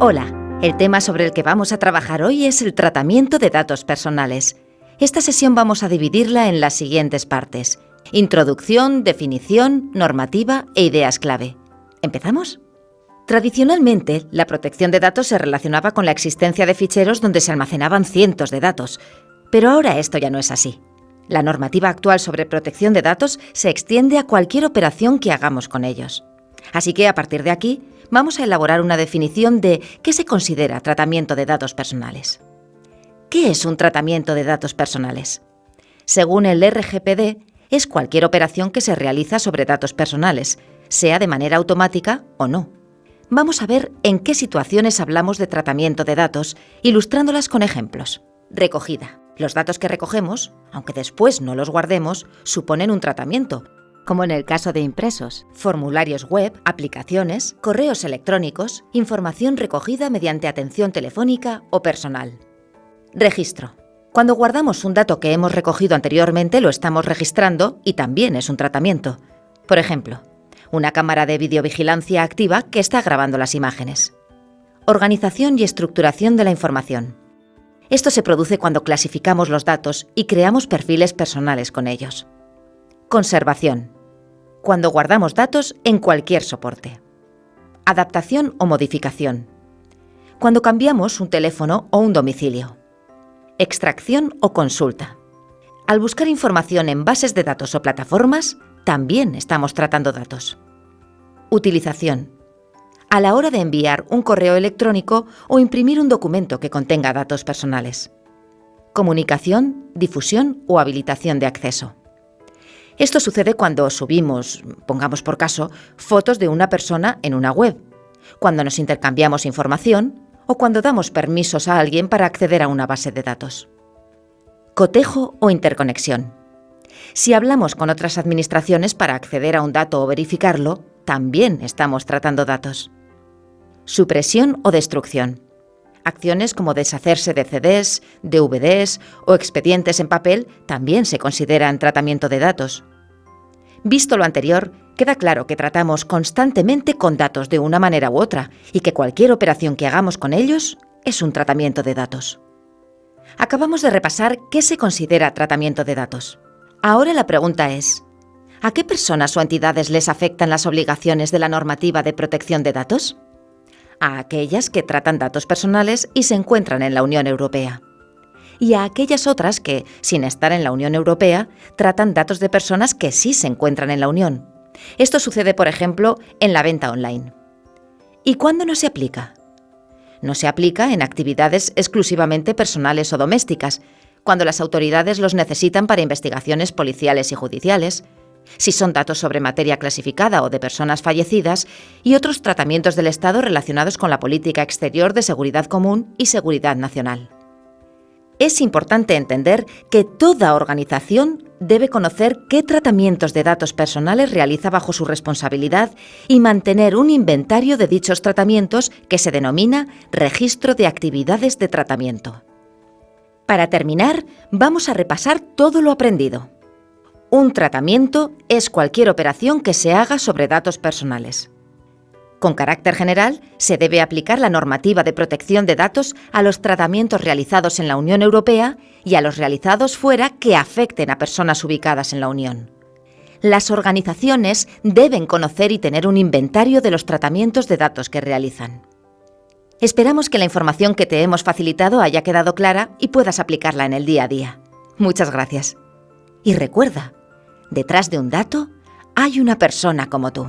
Hola, el tema sobre el que vamos a trabajar hoy es el tratamiento de datos personales. Esta sesión vamos a dividirla en las siguientes partes. Introducción, definición, normativa e ideas clave. ¿Empezamos? Tradicionalmente, la protección de datos se relacionaba con la existencia de ficheros donde se almacenaban cientos de datos, pero ahora esto ya no es así. La normativa actual sobre protección de datos se extiende a cualquier operación que hagamos con ellos. Así que, a partir de aquí, vamos a elaborar una definición de qué se considera tratamiento de datos personales. ¿Qué es un tratamiento de datos personales? Según el RGPD, es cualquier operación que se realiza sobre datos personales, sea de manera automática o no. Vamos a ver en qué situaciones hablamos de tratamiento de datos, ilustrándolas con ejemplos. Recogida. Los datos que recogemos, aunque después no los guardemos, suponen un tratamiento, como en el caso de impresos, formularios web, aplicaciones, correos electrónicos, información recogida mediante atención telefónica o personal. Registro. Cuando guardamos un dato que hemos recogido anteriormente lo estamos registrando y también es un tratamiento. Por ejemplo, una cámara de videovigilancia activa que está grabando las imágenes. Organización y estructuración de la información. Esto se produce cuando clasificamos los datos y creamos perfiles personales con ellos. Conservación cuando guardamos datos en cualquier soporte. Adaptación o modificación. Cuando cambiamos un teléfono o un domicilio. Extracción o consulta. Al buscar información en bases de datos o plataformas, también estamos tratando datos. Utilización. A la hora de enviar un correo electrónico o imprimir un documento que contenga datos personales. Comunicación, difusión o habilitación de acceso. Esto sucede cuando subimos, pongamos por caso, fotos de una persona en una web, cuando nos intercambiamos información o cuando damos permisos a alguien para acceder a una base de datos. Cotejo o interconexión. Si hablamos con otras administraciones para acceder a un dato o verificarlo, también estamos tratando datos. Supresión o destrucción. Acciones como deshacerse de CDs, DVDs o expedientes en papel también se consideran tratamiento de datos. Visto lo anterior, queda claro que tratamos constantemente con datos de una manera u otra y que cualquier operación que hagamos con ellos es un tratamiento de datos. Acabamos de repasar qué se considera tratamiento de datos. Ahora la pregunta es, ¿a qué personas o entidades les afectan las obligaciones de la normativa de protección de datos? A aquellas que tratan datos personales y se encuentran en la Unión Europea y a aquellas otras que, sin estar en la Unión Europea, tratan datos de personas que sí se encuentran en la Unión. Esto sucede, por ejemplo, en la venta online. ¿Y cuándo no se aplica? No se aplica en actividades exclusivamente personales o domésticas, cuando las autoridades los necesitan para investigaciones policiales y judiciales, si son datos sobre materia clasificada o de personas fallecidas, y otros tratamientos del Estado relacionados con la política exterior de seguridad común y seguridad nacional es importante entender que toda organización debe conocer qué tratamientos de datos personales realiza bajo su responsabilidad y mantener un inventario de dichos tratamientos que se denomina Registro de Actividades de Tratamiento. Para terminar, vamos a repasar todo lo aprendido. Un tratamiento es cualquier operación que se haga sobre datos personales. Con carácter general, se debe aplicar la normativa de protección de datos a los tratamientos realizados en la Unión Europea y a los realizados fuera que afecten a personas ubicadas en la Unión. Las organizaciones deben conocer y tener un inventario de los tratamientos de datos que realizan. Esperamos que la información que te hemos facilitado haya quedado clara y puedas aplicarla en el día a día. Muchas gracias. Y recuerda, detrás de un dato hay una persona como tú.